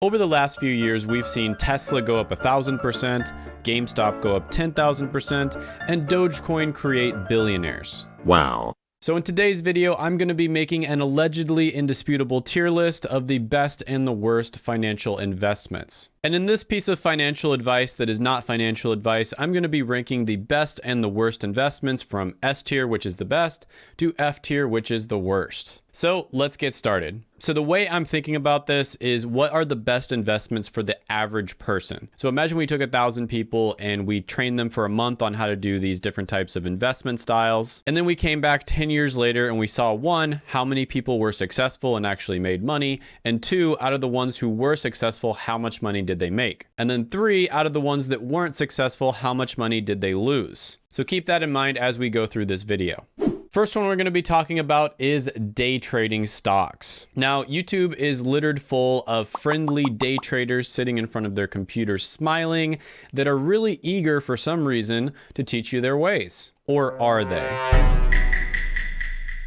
Over the last few years, we've seen Tesla go up 1,000%, GameStop go up 10,000%, and Dogecoin create billionaires. Wow. So in today's video, I'm going to be making an allegedly indisputable tier list of the best and the worst financial investments. And in this piece of financial advice that is not financial advice, I'm going to be ranking the best and the worst investments from S tier, which is the best, to F tier, which is the worst. So let's get started. So the way I'm thinking about this is what are the best investments for the average person? So imagine we took a thousand people and we trained them for a month on how to do these different types of investment styles. And then we came back 10 years later and we saw one, how many people were successful and actually made money. And two, out of the ones who were successful, how much money did they make? And then three, out of the ones that weren't successful, how much money did they lose? So keep that in mind as we go through this video. First one we're going to be talking about is day trading stocks. Now, YouTube is littered full of friendly day traders sitting in front of their computers smiling that are really eager for some reason to teach you their ways. Or are they?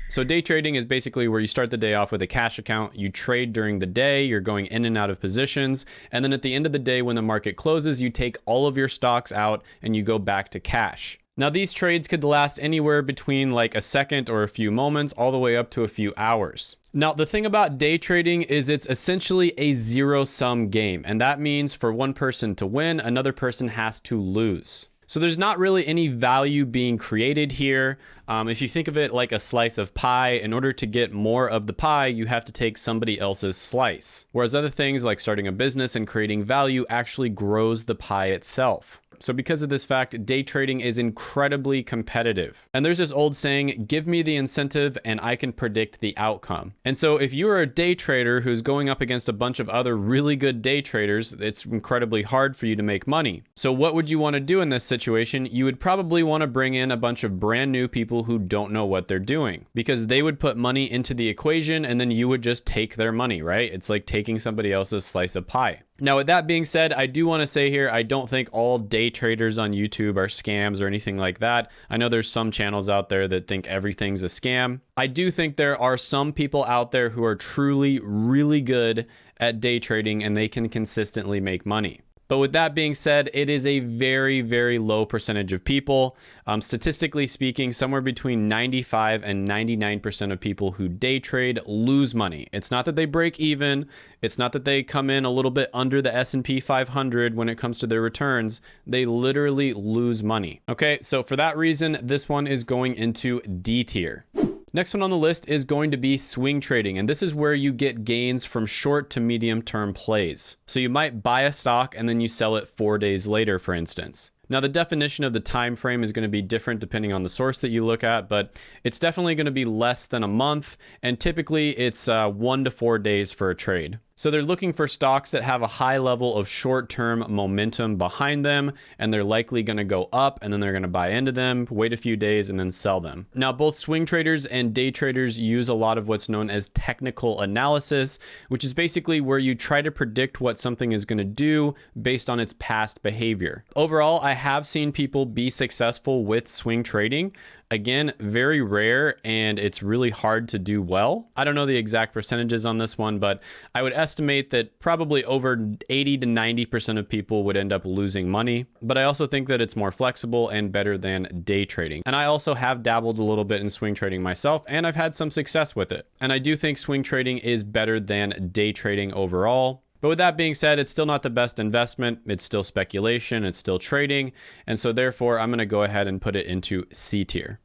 So day trading is basically where you start the day off with a cash account, you trade during the day, you're going in and out of positions, and then at the end of the day when the market closes, you take all of your stocks out and you go back to cash. Now these trades could last anywhere between like a second or a few moments all the way up to a few hours. Now the thing about day trading is it's essentially a zero sum game and that means for one person to win, another person has to lose. So there's not really any value being created here. Um, if you think of it like a slice of pie, in order to get more of the pie, you have to take somebody else's slice. Whereas other things like starting a business and creating value actually grows the pie itself. So because of this fact, day trading is incredibly competitive. And there's this old saying, give me the incentive and I can predict the outcome. And so if you are a day trader who's going up against a bunch of other really good day traders, it's incredibly hard for you to make money. So what would you want to do in this situation? You would probably want to bring in a bunch of brand new people who don't know what they're doing because they would put money into the equation and then you would just take their money, right? It's like taking somebody else's slice of pie. Now, with that being said, I do want to say here, I don't think all day traders on YouTube are scams or anything like that. I know there's some channels out there that think everything's a scam. I do think there are some people out there who are truly really good at day trading and they can consistently make money. But with that being said, it is a very, very low percentage of people. Um, statistically speaking, somewhere between 95 and 99% of people who day trade lose money. It's not that they break even. It's not that they come in a little bit under the S&P 500 when it comes to their returns. They literally lose money. Okay, so for that reason, this one is going into D tier. Next one on the list is going to be swing trading, and this is where you get gains from short to medium term plays. So you might buy a stock and then you sell it four days later, for instance. Now the definition of the time frame is going to be different depending on the source that you look at, but it's definitely going to be less than a month, and typically it's uh, one to four days for a trade. So they're looking for stocks that have a high level of short-term momentum behind them, and they're likely going to go up, and then they're going to buy into them, wait a few days, and then sell them. Now, both swing traders and day traders use a lot of what's known as technical analysis, which is basically where you try to predict what something is going to do based on its past behavior. Overall, I have seen people be successful with swing trading. Again, very rare and it's really hard to do well. I don't know the exact percentages on this one, but I would estimate that probably over 80 to 90% of people would end up losing money. But I also think that it's more flexible and better than day trading. And I also have dabbled a little bit in swing trading myself and I've had some success with it. And I do think swing trading is better than day trading overall. But with that being said, it's still not the best investment. It's still speculation. It's still trading. And so therefore, I'm going to go ahead and put it into C tier.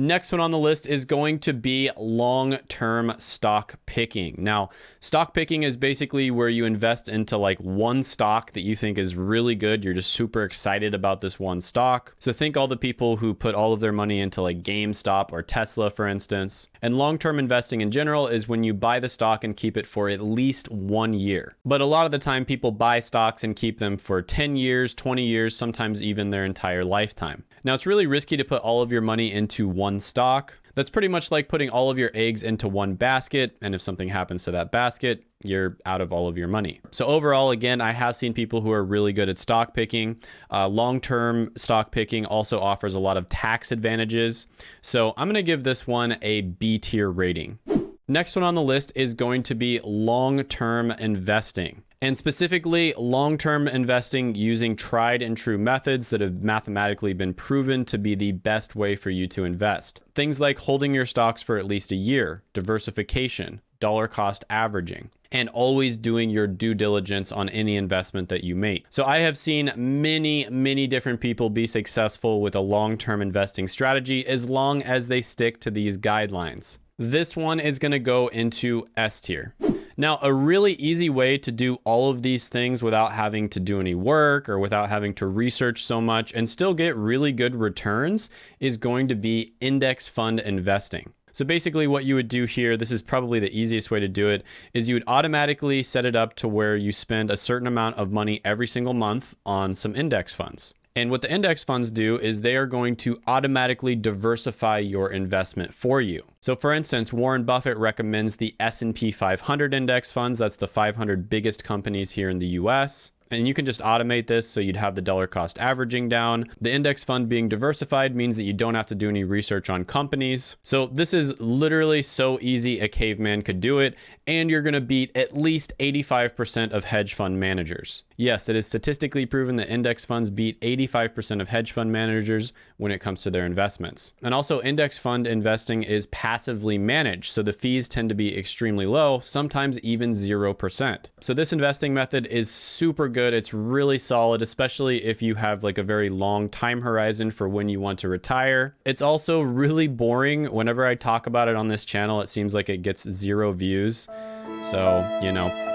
Next one on the list is going to be long-term stock picking. Now, stock picking is basically where you invest into like one stock that you think is really good. You're just super excited about this one stock. So think all the people who put all of their money into like GameStop or Tesla, for instance. And long-term investing in general is when you buy the stock and keep it for at least one year. But a lot of the time people buy stocks and keep them for 10 years, 20 years, sometimes even their entire lifetime. Now it's really risky to put all of your money into one stock. That's pretty much like putting all of your eggs into one basket. And if something happens to that basket, you're out of all of your money. So overall, again, I have seen people who are really good at stock picking. Uh, long-term stock picking also offers a lot of tax advantages. So I'm going to give this one a B tier rating. Next one on the list is going to be long-term investing. and specifically long term investing using tried and true methods that have mathematically been proven to be the best way for you to invest. Things like holding your stocks for at least a year, diversification, dollar cost averaging, and always doing your due diligence on any investment that you make. So I have seen many, many different people be successful with a long-term investing strategy as long as they stick to these guidelines. This one is gonna go into S tier. Now, a really easy way to do all of these things without having to do any work or without having to research so much and still get really good returns is going to be index fund investing. So basically what you would do here, this is probably the easiest way to do it, is you would automatically set it up to where you spend a certain amount of money every single month on some index funds. And what the index funds do is they are going to automatically diversify your investment for you. So for instance, Warren Buffett recommends the S&P 500 index funds. That's the 500 biggest companies here in the US and you can just automate this so you'd have the dollar cost averaging down. The index fund being diversified means that you don't have to do any research on companies. So this is literally so easy a caveman could do it, and you're gonna beat at least 85% of hedge fund managers. Yes, it is statistically proven that index funds beat 85% of hedge fund managers when it comes to their investments. And also index fund investing is passively managed, so the fees tend to be extremely low, sometimes even 0%. So this investing method is super good. It's really solid, especially if you have like a very long time horizon for when you want to retire. It's also really boring. Whenever I talk about it on this channel, it seems like it gets zero views. So, you know,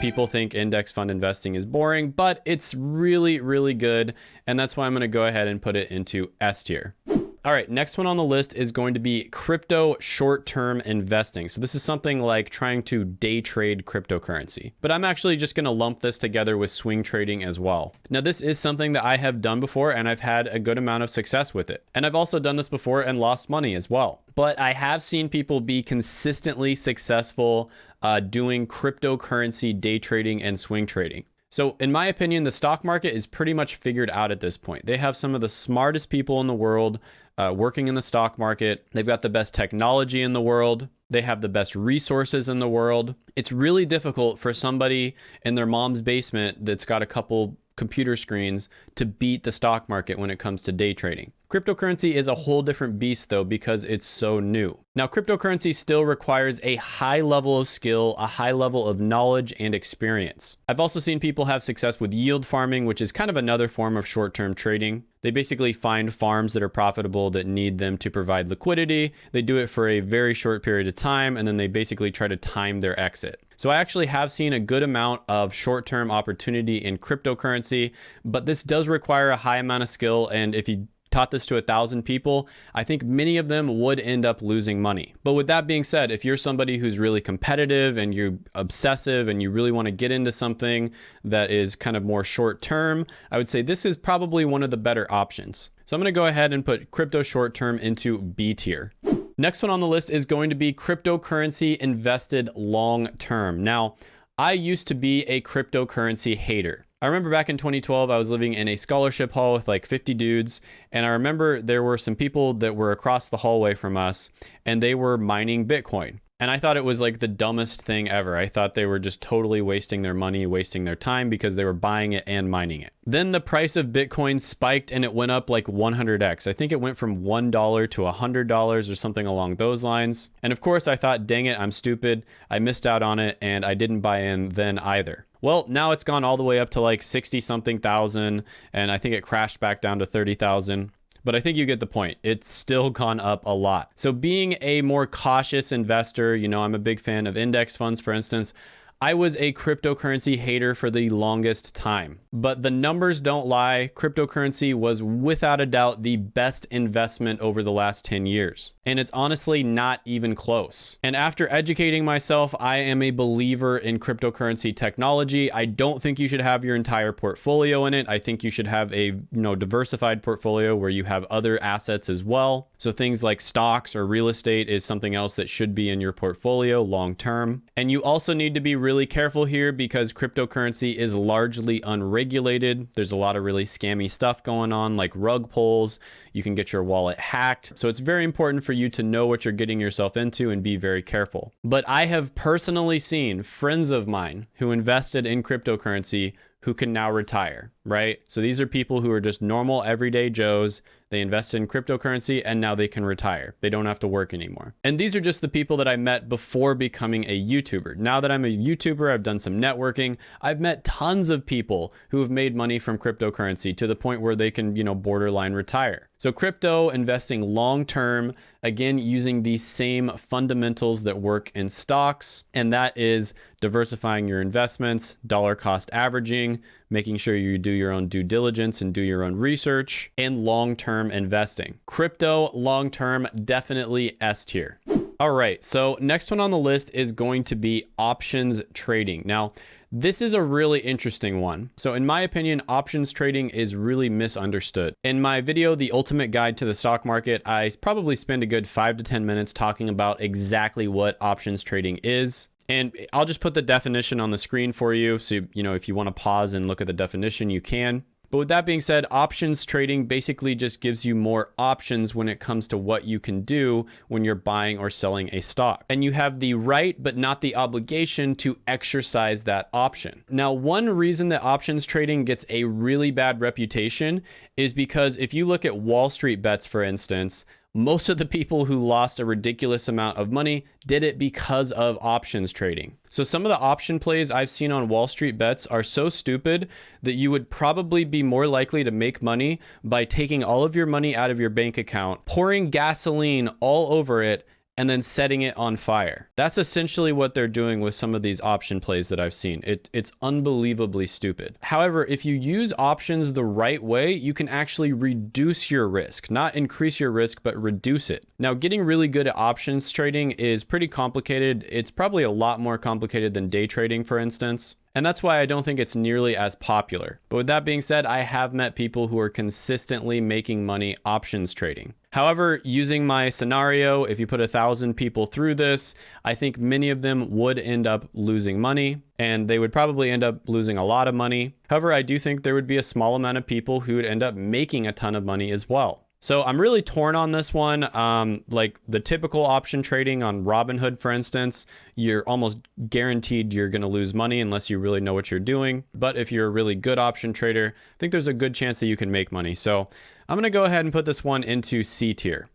people think index fund investing is boring, but it's really, really good. And that's why I'm going to go ahead and put it into S tier. All right, next one on the list is going to be crypto short-term investing. So this is something like trying to day trade cryptocurrency. But I'm actually just gonna lump this together with swing trading as well. Now this is something that I have done before and I've had a good amount of success with it. And I've also done this before and lost money as well. But I have seen people be consistently successful uh, doing cryptocurrency day trading and swing trading. So, in my opinion, the stock market is pretty much figured out at this point. They have some of the smartest people in the world uh, working in the stock market. They've got the best technology in the world. They have the best resources in the world. It's really difficult for somebody in their mom's basement that's got a couple computer screens to beat the stock market when it comes to day trading. Cryptocurrency is a whole different beast though because it's so new. Now, cryptocurrency still requires a high level of skill, a high level of knowledge and experience. I've also seen people have success with yield farming, which is kind of another form of short-term trading. They basically find farms that are profitable that need them to provide liquidity. They do it for a very short period of time, and then they basically try to time their exit. So I actually have seen a good amount of short-term opportunity in cryptocurrency, but this does require a high amount of skill. And if you taught this to a thousand people, I think many of them would end up losing money. But with that being said, if you're somebody who's really competitive and you're obsessive and you really want to get into something that is kind of more short term, I would say this is probably one of the better options. So I'm going to go ahead and put crypto short term into B tier. Next one on the list is going to be cryptocurrency invested long term. Now, I used to be a cryptocurrency hater. I remember back in 2012, I was living in a scholarship hall with like 50 dudes. And I remember there were some people that were across the hallway from us and they were mining Bitcoin. And I thought it was like the dumbest thing ever. I thought they were just totally wasting their money, wasting their time because they were buying it and mining it. Then the price of Bitcoin spiked and it went up like 100x. I think it went from $1 to $100 or something along those lines. And of course, I thought, dang it, I'm stupid. I missed out on it and I didn't buy in then either. Well, now it's gone all the way up to like 60 something thousand and I think it crashed back down to 30,000 but I think you get the point. It's still gone up a lot. So being a more cautious investor, you know, I'm a big fan of index funds, for instance. I was a cryptocurrency hater for the longest time, but the numbers don't lie. Cryptocurrency was without a doubt the best investment over the last 10 years. And it's honestly not even close. And after educating myself, I am a believer in cryptocurrency technology. I don't think you should have your entire portfolio in it. I think you should have a, you know, diversified portfolio where you have other assets as well. So things like stocks or real estate is something else that should be in your portfolio long term. And you also need to be really really careful here because cryptocurrency is largely unregulated. There's a lot of really scammy stuff going on, like rug pulls. You can get your wallet hacked. So it's very important for you to know what you're getting yourself into and be very careful. But I have personally seen friends of mine who invested in cryptocurrency who can now retire, right? So these are people who are just normal everyday Joes they invest in cryptocurrency and now they can retire. They don't have to work anymore. And these are just the people that I met before becoming a YouTuber. Now that I'm a YouTuber, I've done some networking. I've met tons of people who have made money from cryptocurrency to the point where they can, you know, borderline retire. So crypto investing long term, again, using these same fundamentals that work in stocks, and that is diversifying your investments, dollar cost averaging, making sure you do your own due diligence and do your own research, and long term investing. Crypto long term, definitely S tier. All right, so next one on the list is going to be options trading. Now, this is a really interesting one. So in my opinion, options trading is really misunderstood. In my video, The Ultimate Guide to the Stock Market, I probably spend a good five to 10 minutes talking about exactly what options trading is. And I'll just put the definition on the screen for you. So, you know, if you want to pause and look at the definition, you can. But with that being said, options trading basically just gives you more options when it comes to what you can do when you're buying or selling a stock. And you have the right, but not the obligation to exercise that option. Now, one reason that options trading gets a really bad reputation is because if you look at Wall Street bets, for instance, most of the people who lost a ridiculous amount of money did it because of options trading. So some of the option plays I've seen on Wall Street bets are so stupid that you would probably be more likely to make money by taking all of your money out of your bank account, pouring gasoline all over it, and then setting it on fire. That's essentially what they're doing with some of these option plays that I've seen. It, it's unbelievably stupid. However, if you use options the right way, you can actually reduce your risk, not increase your risk, but reduce it. Now, getting really good at options trading is pretty complicated. It's probably a lot more complicated than day trading, for instance. And that's why I don't think it's nearly as popular. But with that being said, I have met people who are consistently making money options trading. However, using my scenario, if you put a thousand people through this, I think many of them would end up losing money and they would probably end up losing a lot of money. However, I do think there would be a small amount of people who would end up making a ton of money as well. So I'm really torn on this one. Um, like the typical option trading on Robinhood, for instance, you're almost guaranteed you're going to lose money unless you really know what you're doing. But if you're a really good option trader, I think there's a good chance that you can make money. So I'm going to go ahead and put this one into C tier.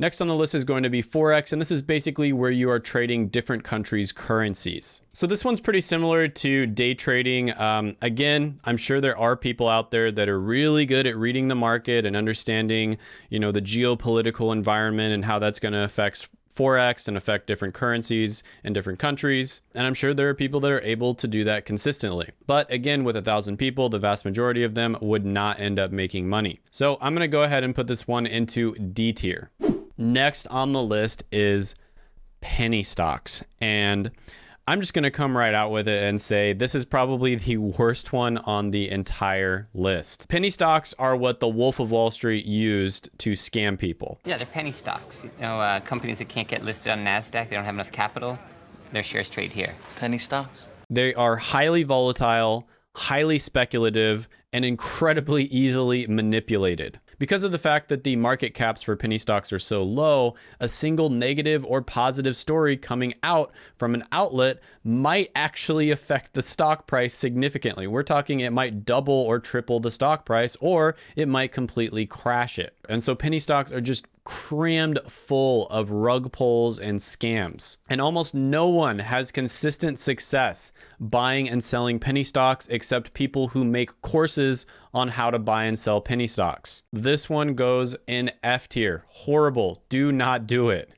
Next on the list is going to be Forex, and this is basically where you are trading different countries' currencies. So this one's pretty similar to day trading. Um, again, I'm sure there are people out there that are really good at reading the market and understanding, you know, the geopolitical environment and how that's going to affect Forex and affect different currencies in different countries. And I'm sure there are people that are able to do that consistently. But again, with a thousand people, the vast majority of them would not end up making money. So I'm going to go ahead and put this one into D tier. Next on the list is penny stocks. And I'm just going to come right out with it and say this is probably the worst one on the entire list. Penny stocks are what the Wolf of Wall Street used to scam people. Yeah, they're penny stocks. You know, uh, companies that can't get listed on NASDAQ, they don't have enough capital, their shares trade here. Penny stocks? They are highly volatile, highly speculative, and incredibly easily manipulated. Because of the fact that the market caps for penny stocks are so low, a single negative or positive story coming out from an outlet might actually affect the stock price significantly. We're talking it might double or triple the stock price, or it might completely crash it. And so penny stocks are just crammed full of rug pulls and scams. And almost no one has consistent success buying and selling penny stocks except people who make courses on how to buy and sell penny stocks. This one goes in F tier. Horrible. Do not do it.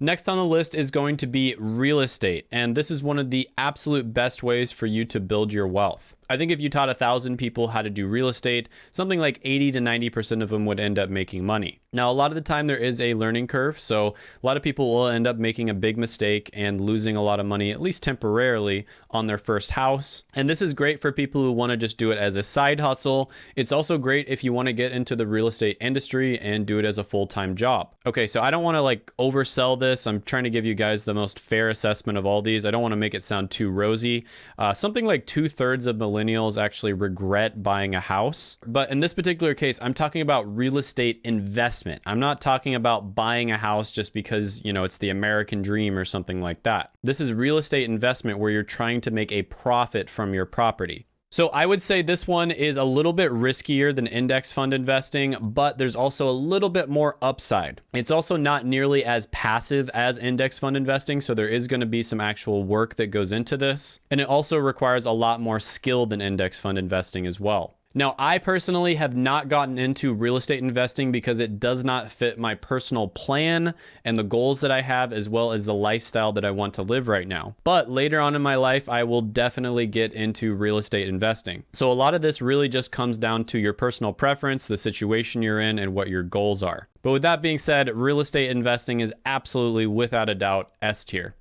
Next on the list is going to be real estate, and this is one of the absolute best ways for you to build your wealth. I think if you taught a thousand people how to do real estate, something like 80 to 90% of them would end up making money. Now, a lot of the time there is a learning curve. So a lot of people will end up making a big mistake and losing a lot of money, at least temporarily, on their first house. And this is great for people who want to just do it as a side hustle. It's also great if you want to get into the real estate industry and do it as a full-time job. Okay, so I don't want to like oversell this. I'm trying to give you guys the most fair assessment of all these. I don't want to make it sound too rosy. Uh, something like two thirds of millennials actually regret buying a house. But in this particular case, I'm talking about real estate investment. I'm not talking about buying a house just because, you know, it's the American dream or something like that. This is real estate investment where you're trying to make a profit from your property. So I would say this one is a little bit riskier than index fund investing, but there's also a little bit more upside. It's also not nearly as passive as index fund investing, so there is going to be some actual work that goes into this. And it also requires a lot more skill than index fund investing as well. Now, I personally have not gotten into real estate investing because it does not fit my personal plan and the goals that I have, as well as the lifestyle that I want to live right now. But later on in my life, I will definitely get into real estate investing. So a lot of this really just comes down to your personal preference, the situation you're in, and what your goals are. But with that being said, real estate investing is absolutely without a doubt S tier.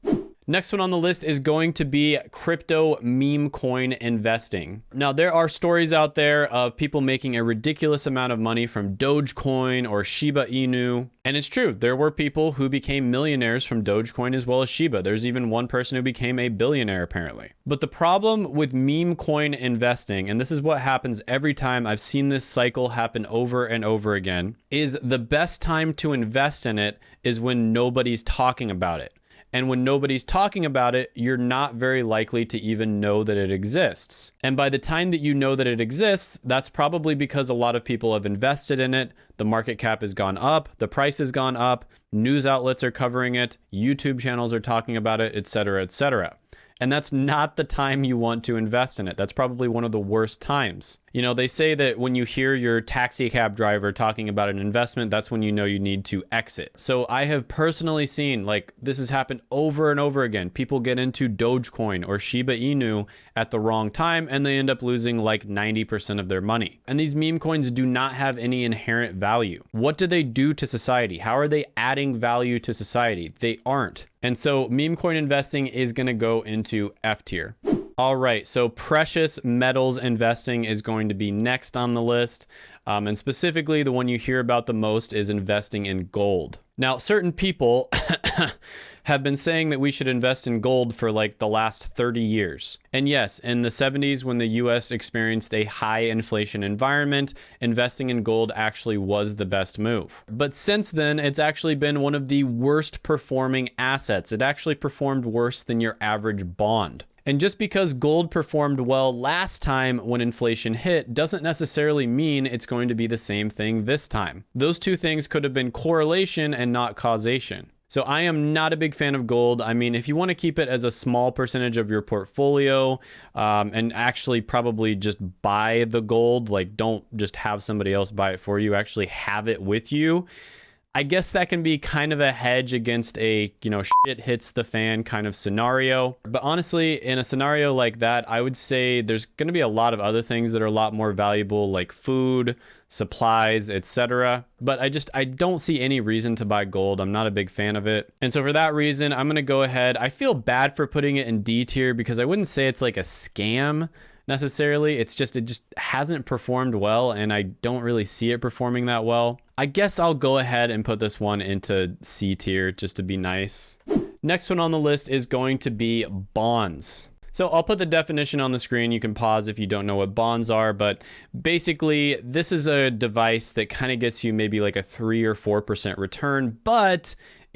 Next one on the list is going to be crypto meme coin investing. Now, there are stories out there of people making a ridiculous amount of money from Dogecoin or Shiba Inu. And it's true, there were people who became millionaires from Dogecoin as well as Shiba. There's even one person who became a billionaire, apparently. But the problem with meme coin investing, and this is what happens every time I've seen this cycle happen over and over again, is the best time to invest in it is when nobody's talking about it. And when nobody's talking about it, you're not very likely to even know that it exists. And by the time that you know that it exists, that's probably because a lot of people have invested in it. The market cap has gone up, the price has gone up, news outlets are covering it, YouTube channels are talking about it, etc., etc. And that's not the time you want to invest in it. That's probably one of the worst times. You know, they say that when you hear your taxi cab driver talking about an investment, that's when you know you need to exit. So I have personally seen like this has happened over and over again. People get into Dogecoin or Shiba Inu at the wrong time and they end up losing like 90% of their money. And these meme coins do not have any inherent value. What do they do to society? How are they adding value to society? They aren't. And so meme coin investing is going to go into F tier. All right, so precious metals investing is going to be next on the list. Um, and specifically, the one you hear about the most is investing in gold. Now, certain people have been saying that we should invest in gold for like the last 30 years. And yes, in the 70s, when the US experienced a high inflation environment, investing in gold actually was the best move. But since then, it's actually been one of the worst performing assets. It actually performed worse than your average bond. And just because gold performed well last time when inflation hit doesn't necessarily mean it's going to be the same thing this time. Those two things could have been correlation and not causation. So I am not a big fan of gold. I mean, if you want to keep it as a small percentage of your portfolio um, and actually probably just buy the gold, like don't just have somebody else buy it for you, actually have it with you I guess that can be kind of a hedge against a, you know, shit hits the fan kind of scenario. But honestly, in a scenario like that, I would say there's going to be a lot of other things that are a lot more valuable like food, supplies, etc. But I just I don't see any reason to buy gold. I'm not a big fan of it. And so for that reason, I'm going to go ahead. I feel bad for putting it in D tier because I wouldn't say it's like a scam necessarily. It's just, it just hasn't performed well, and I don't really see it performing that well. I guess I'll go ahead and put this one into C tier just to be nice. Next one on the list is going to be bonds. So I'll put the definition on the screen. You can pause if you don't know what bonds are, but basically this is a device that kind of gets you maybe like a three or 4% return, but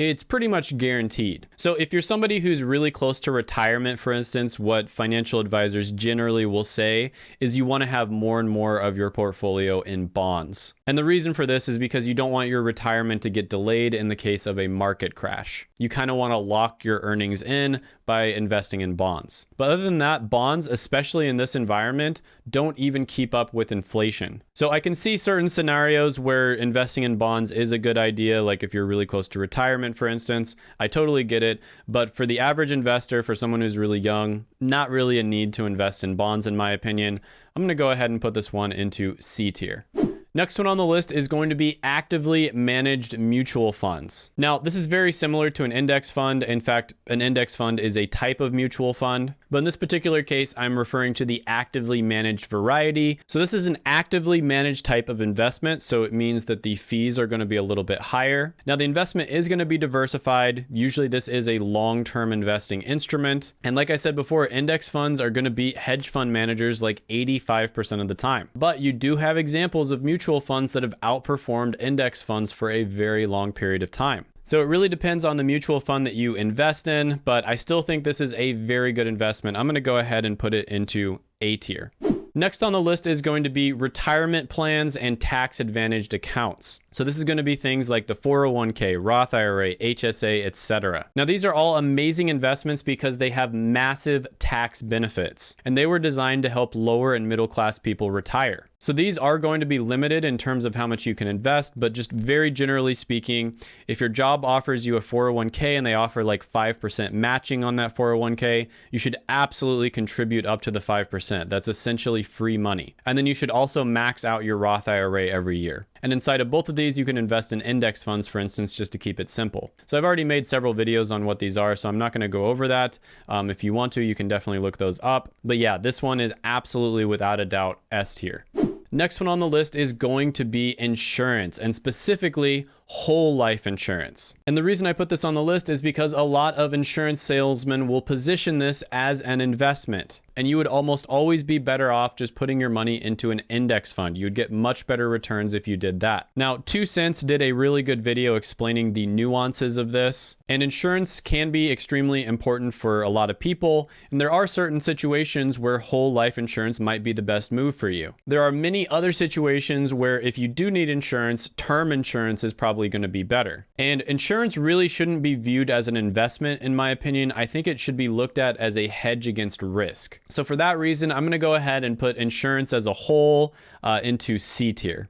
it's pretty much guaranteed. So if you're somebody who's really close to retirement, for instance, what financial advisors generally will say is you want to have more and more of your portfolio in bonds. And the reason for this is because you don't want your retirement to get delayed in the case of a market crash. You kind of want to lock your earnings in by investing in bonds. But other than that, bonds, especially in this environment, don't even keep up with inflation. So I can see certain scenarios where investing in bonds is a good idea, like if you're really close to retirement, for instance. I totally get it. But for the average investor, for someone who's really young, not really a need to invest in bonds, in my opinion. I'm going to go ahead and put this one into C tier. Next one on the list is going to be actively managed mutual funds. Now, this is very similar to an index fund. In fact, an index fund is a type of mutual fund. But in this particular case, I'm referring to the actively managed variety. So this is an actively managed type of investment. So it means that the fees are going to be a little bit higher. Now, the investment is going to be diversified. Usually this is a long-term investing instrument. And like I said before, index funds are going to beat hedge fund managers like 85% of the time. But you do have examples of mutual funds that have outperformed index funds for a very long period of time. So it really depends on the mutual fund that you invest in, but I still think this is a very good investment. I'm going to go ahead and put it into A tier. Next on the list is going to be retirement plans and tax advantaged accounts. So this is going to be things like the 401k, Roth IRA, HSA, etc. Now these are all amazing investments because they have massive tax benefits and they were designed to help lower and middle class people retire. So these are going to be limited in terms of how much you can invest, but just very generally speaking, if your job offers you a 401k and they offer like 5% matching on that 401k, you should absolutely contribute up to the 5%. That's essentially free money. And then you should also max out your Roth IRA every year. And inside of both of these, you can invest in index funds, for instance, just to keep it simple. So I've already made several videos on what these are, so I'm not going to go over that. Um, if you want to, you can definitely look those up. But yeah, this one is absolutely without a doubt S tier. Next one on the list is going to be insurance and specifically whole life insurance. And the reason I put this on the list is because a lot of insurance salesmen will position this as an investment. And you would almost always be better off just putting your money into an index fund. You'd get much better returns if you did that. Now, Two Cents did a really good video explaining the nuances of this. And insurance can be extremely important for a lot of people. And there are certain situations where whole life insurance might be the best move for you. There are many other situations where if you do need insurance, term insurance is probably probably going to be better. And insurance really shouldn't be viewed as an investment, in my opinion. I think it should be looked at as a hedge against risk. So for that reason, I'm going to go ahead and put insurance as a whole uh, into C tier.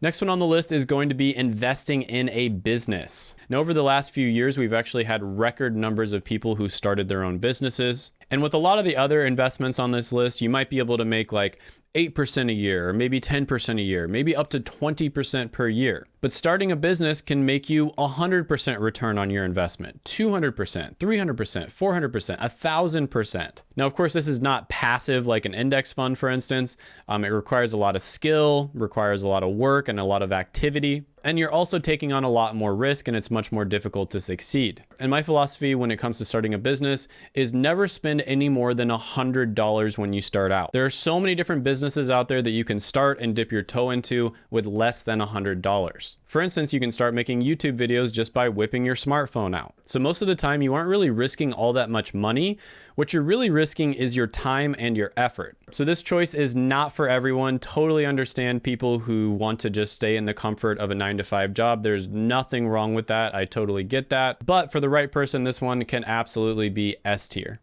Next one on the list is going to be investing in a business. Now, over the last few years, we've actually had record numbers of people who started their own businesses. And with a lot of the other investments on this list, you might be able to make like 8% a year, or maybe 10% a year, maybe up to 20% per year. But starting a business can make you 100% return on your investment, 200%, 300%, 400%, 1000%. Now, of course, this is not passive like an index fund, for instance. Um, it requires a lot of skill, requires a lot of work and a lot of activity. And you're also taking on a lot more risk and it's much more difficult to succeed. And my philosophy when it comes to starting a business is never spend any more than $100 when you start out. There are so many different businesses out there that you can start and dip your toe into with less than $100. For instance, you can start making YouTube videos just by whipping your smartphone out. So most of the time you aren't really risking all that much money. What you're really risking is your time and your effort. So this choice is not for everyone. Totally understand people who want to just stay in the comfort of a nine to five job. There's nothing wrong with that. I totally get that. But for the right person, this one can absolutely be S tier.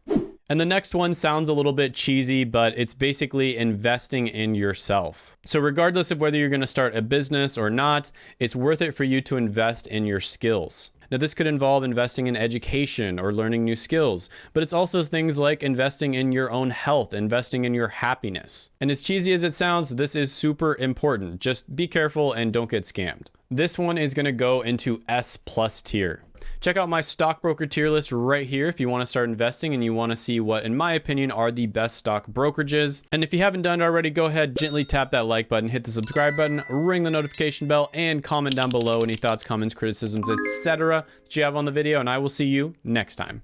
And the next one sounds a little bit cheesy, but it's basically investing in yourself. So regardless of whether you're gonna start a business or not, it's worth it for you to invest in your skills. Now, this could involve investing in education or learning new skills, but it's also things like investing in your own health, investing in your happiness. And as cheesy as it sounds, this is super important. Just be careful and don't get scammed. This one is gonna go into S plus tier. Check out my stockbroker tier list right here if you want to start investing and you want to see what, in my opinion, are the best stock brokerages. And if you haven't done it already, go ahead, gently tap that like button, hit the subscribe button, ring the notification bell, and comment down below any thoughts, comments, criticisms, etc. that you have on the video, and I will see you next time.